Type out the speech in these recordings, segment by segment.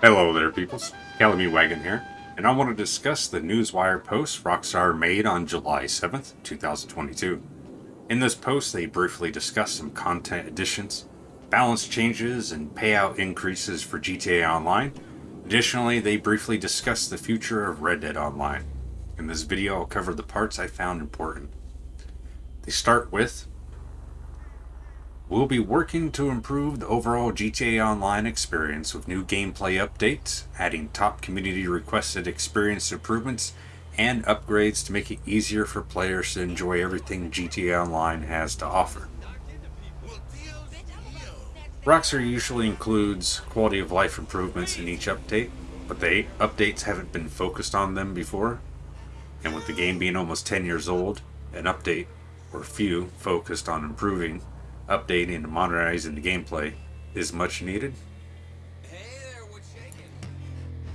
Hello there, peoples. Calamity Wagon here, and I want to discuss the Newswire post Rockstar made on July 7th, 2022. In this post, they briefly discuss some content additions, balance changes, and payout increases for GTA Online. Additionally, they briefly discuss the future of Red Dead Online. In this video, I'll cover the parts I found important. They start with We'll be working to improve the overall GTA Online experience with new gameplay updates, adding top community requested experience improvements, and upgrades to make it easier for players to enjoy everything GTA Online has to offer. Rockstar usually includes quality of life improvements in each update, but the updates haven't been focused on them before, and with the game being almost 10 years old, an update, or few, focused on improving updating and modernizing the gameplay is much needed.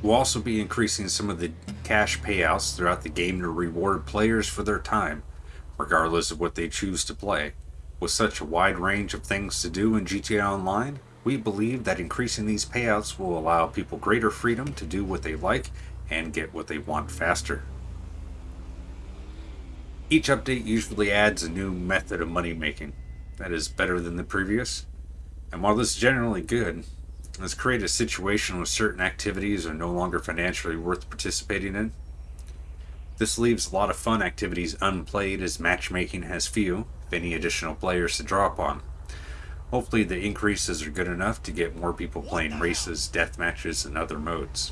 We'll also be increasing some of the cash payouts throughout the game to reward players for their time, regardless of what they choose to play. With such a wide range of things to do in GTA Online, we believe that increasing these payouts will allow people greater freedom to do what they like and get what they want faster. Each update usually adds a new method of money making, that is better than the previous. And while this is generally good, let's create a situation where certain activities are no longer financially worth participating in. This leaves a lot of fun activities unplayed as matchmaking has few, if any, additional players to draw upon. Hopefully the increases are good enough to get more people playing races, death matches, and other modes.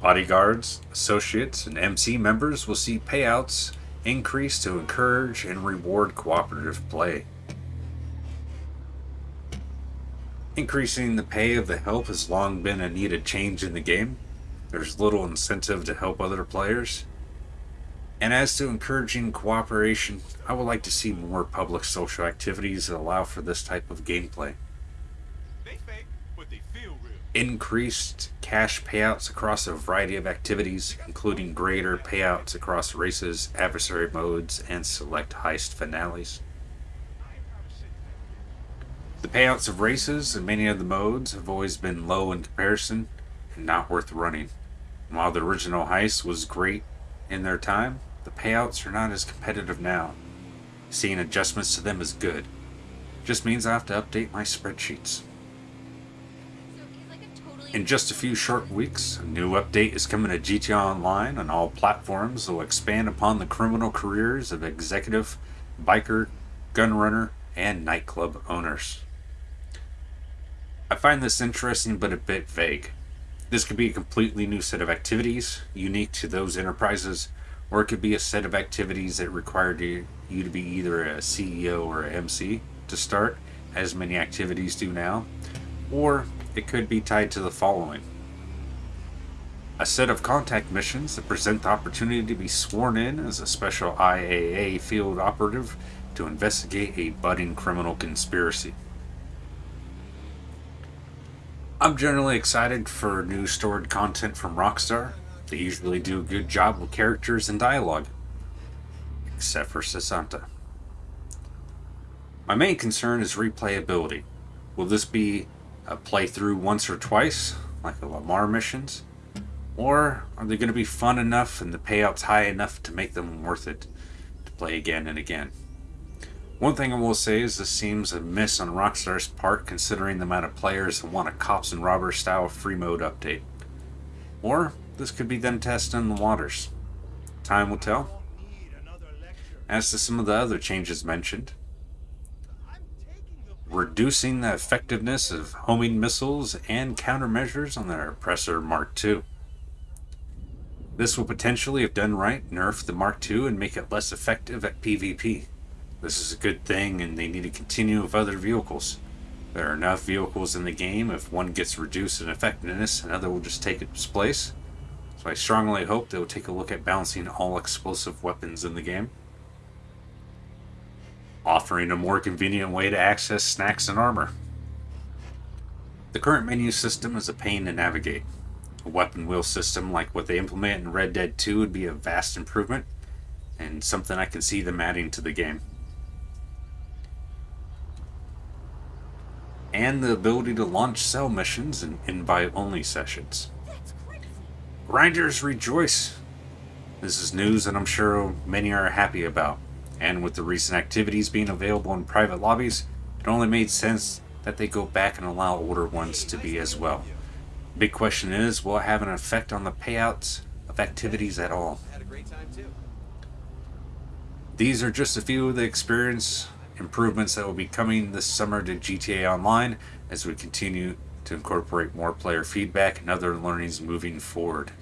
Bodyguards, associates, and MC members will see payouts increase to encourage and reward cooperative play. Increasing the pay of the help has long been a needed change in the game. There's little incentive to help other players. And as to encouraging cooperation, I would like to see more public social activities that allow for this type of gameplay increased cash payouts across a variety of activities, including greater payouts across races, adversary modes, and select heist finales. The payouts of races and many of the modes have always been low in comparison and not worth running. while the original heist was great in their time, the payouts are not as competitive now. Seeing adjustments to them is good. Just means I have to update my spreadsheets. In just a few short weeks, a new update is coming to GTA Online on all platforms that will expand upon the criminal careers of executive, biker, gunrunner, and nightclub owners. I find this interesting but a bit vague. This could be a completely new set of activities, unique to those enterprises, or it could be a set of activities that require you to be either a CEO or a MC to start, as many activities do now, or it could be tied to the following. A set of contact missions that present the opportunity to be sworn in as a special IAA field operative to investigate a budding criminal conspiracy. I'm generally excited for new stored content from Rockstar. They usually do a good job with characters and dialogue. Except for Sessanta. My main concern is replayability. Will this be play through once or twice, like the Lamar missions? Or are they going to be fun enough and the payouts high enough to make them worth it to play again and again? One thing I will say is this seems a miss on Rockstar's part considering the amount of players that want a cops and robbers style free mode update. Or this could be them testing the waters. Time will tell. As to some of the other changes mentioned, reducing the effectiveness of homing missiles and countermeasures on their Oppressor Mark II. This will potentially, if done right, nerf the Mark II and make it less effective at PvP. This is a good thing and they need to continue with other vehicles. There are enough vehicles in the game, if one gets reduced in effectiveness, another will just take its place. So I strongly hope they will take a look at balancing all explosive weapons in the game offering a more convenient way to access snacks and armor. The current menu system is a pain to navigate. A weapon wheel system like what they implement in Red Dead 2 would be a vast improvement, and something I can see them adding to the game. and the ability to launch cell missions and invite only sessions. Grinders rejoice! This is news that I'm sure many are happy about, and with the recent activities being available in private lobbies, it only made sense that they go back and allow older ones to be as well. Big question is, will it have an effect on the payouts of activities at all? These are just a few of the experience improvements that will be coming this summer to GTA Online as we continue to incorporate more player feedback and other learnings moving forward.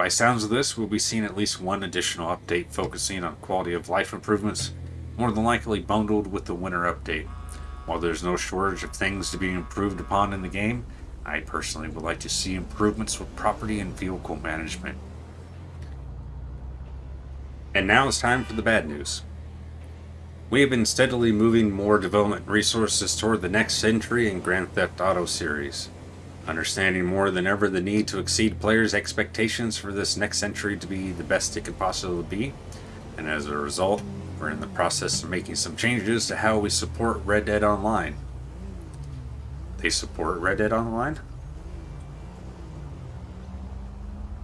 By sounds of this, we'll be seeing at least one additional update focusing on quality of life improvements, more than likely bundled with the winter update. While there's no shortage of things to be improved upon in the game, I personally would like to see improvements with property and vehicle management. And now it's time for the bad news. We have been steadily moving more development resources toward the next entry in Grand Theft Auto series. Understanding more than ever the need to exceed players' expectations for this next century to be the best it could possibly be, and as a result, we're in the process of making some changes to how we support Red Dead Online. They support Red Dead Online?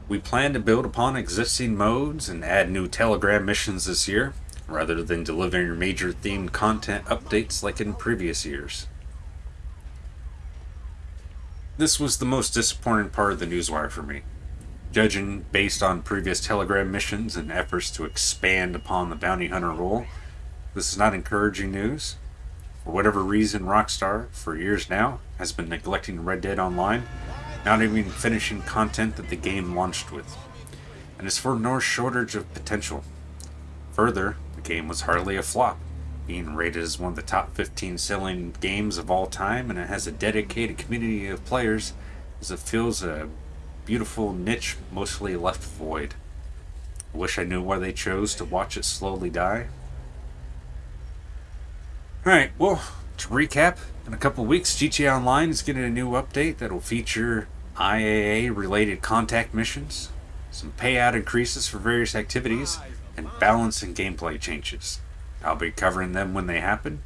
We plan to build upon existing modes and add new Telegram missions this year, rather than delivering major themed content updates like in previous years. This was the most disappointing part of the newswire for me. Judging based on previous Telegram missions and efforts to expand upon the bounty hunter role, this is not encouraging news. For whatever reason, Rockstar, for years now, has been neglecting Red Dead Online, not even finishing content that the game launched with. And it's for no shortage of potential. Further, the game was hardly a flop, being rated as one of the top 15 selling games of all time, and it has a dedicated community of players as it fills a beautiful niche mostly left void. Wish I knew why they chose to watch it slowly die. Alright, well, to recap, in a couple weeks, GTA Online is getting a new update that will feature IAA related contact missions, some payout increases for various activities, and balance and gameplay changes. I'll be covering them when they happen,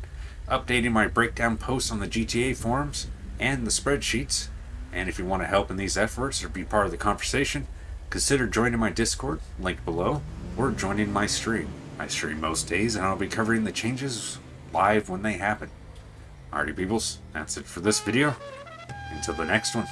updating my breakdown posts on the GTA forums and the spreadsheets. And if you want to help in these efforts or be part of the conversation, consider joining my Discord, linked below, or joining my stream. I stream most days and I'll be covering the changes live when they happen. Alrighty peoples, that's it for this video. Until the next one.